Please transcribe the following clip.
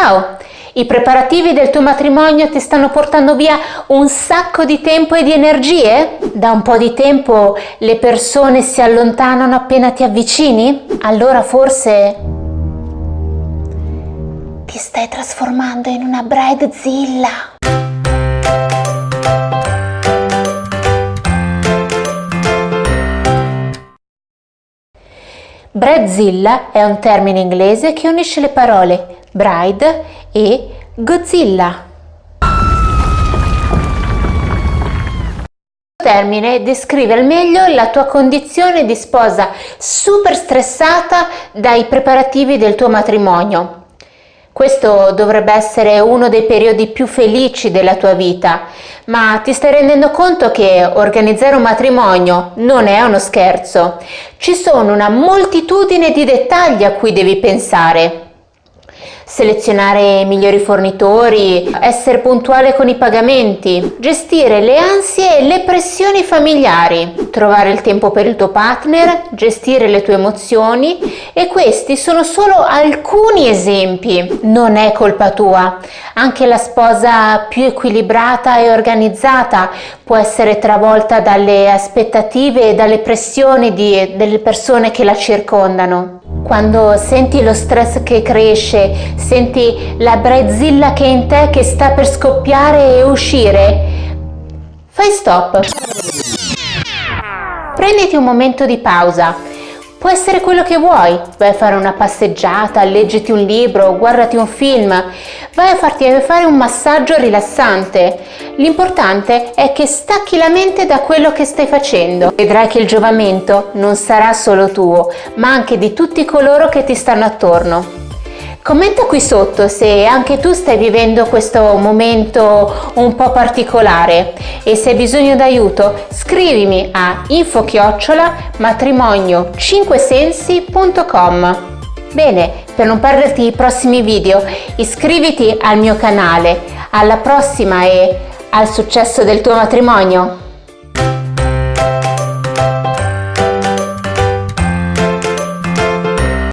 Ciao! I preparativi del tuo matrimonio ti stanno portando via un sacco di tempo e di energie? Da un po' di tempo le persone si allontanano appena ti avvicini? Allora forse ti stai trasformando in una bridezilla. Bridezilla è un termine inglese che unisce le parole bride e Godzilla. Il termine descrive al meglio la tua condizione di sposa super stressata dai preparativi del tuo matrimonio. Questo dovrebbe essere uno dei periodi più felici della tua vita, ma ti stai rendendo conto che organizzare un matrimonio non è uno scherzo. Ci sono una moltitudine di dettagli a cui devi pensare selezionare migliori fornitori, essere puntuale con i pagamenti, gestire le ansie e le pressioni familiari, trovare il tempo per il tuo partner, gestire le tue emozioni e questi sono solo alcuni esempi. Non è colpa tua. Anche la sposa più equilibrata e organizzata può essere travolta dalle aspettative e dalle pressioni di, delle persone che la circondano. Quando senti lo stress che cresce, senti la brezzilla che è in te che sta per scoppiare e uscire, fai stop. Prenditi un momento di pausa Può essere quello che vuoi, vai a fare una passeggiata, leggiti un libro, guardati un film, vai a farti fare un massaggio rilassante. L'importante è che stacchi la mente da quello che stai facendo. Vedrai che il giovamento non sarà solo tuo, ma anche di tutti coloro che ti stanno attorno. Commenta qui sotto se anche tu stai vivendo questo momento un po' particolare e se hai bisogno d'aiuto scrivimi a info matrimonio 5sensi.com Bene, per non perderti i prossimi video iscriviti al mio canale. Alla prossima e al successo del tuo matrimonio!